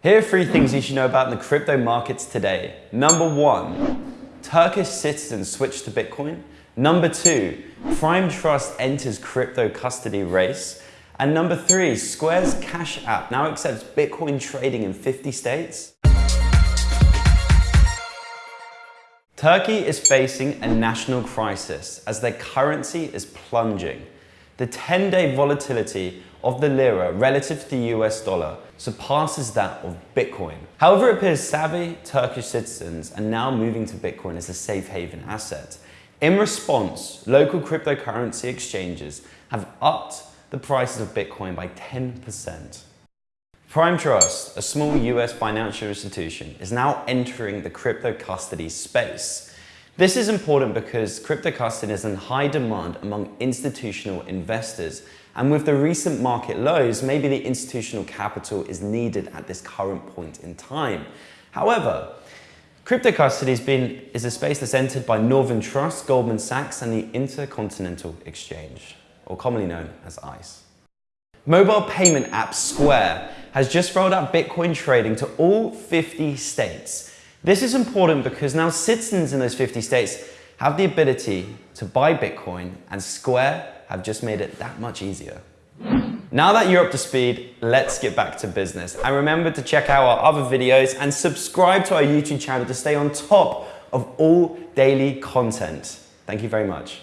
Here are three things you should know about the crypto markets today. Number one, Turkish citizens switch to Bitcoin. Number two, Prime Trust enters crypto custody race. And number three, Square's Cash App now accepts Bitcoin trading in 50 states. Turkey is facing a national crisis as their currency is plunging. The 10-day volatility of the lira relative to the US dollar surpasses that of Bitcoin. However, it appears savvy Turkish citizens are now moving to Bitcoin as a safe haven asset. In response, local cryptocurrency exchanges have upped the prices of Bitcoin by 10%. Prime Trust, a small US financial institution, is now entering the crypto custody space. This is important because crypto custody is in high demand among institutional investors and with the recent market lows, maybe the institutional capital is needed at this current point in time. However, crypto custody has been, is a space that's entered by Northern Trust, Goldman Sachs and the Intercontinental Exchange, or commonly known as ICE. Mobile payment app Square has just rolled out Bitcoin trading to all 50 states. This is important because now citizens in those 50 states have the ability to buy Bitcoin and Square have just made it that much easier. Now that you're up to speed, let's get back to business. And remember to check out our other videos and subscribe to our YouTube channel to stay on top of all daily content. Thank you very much.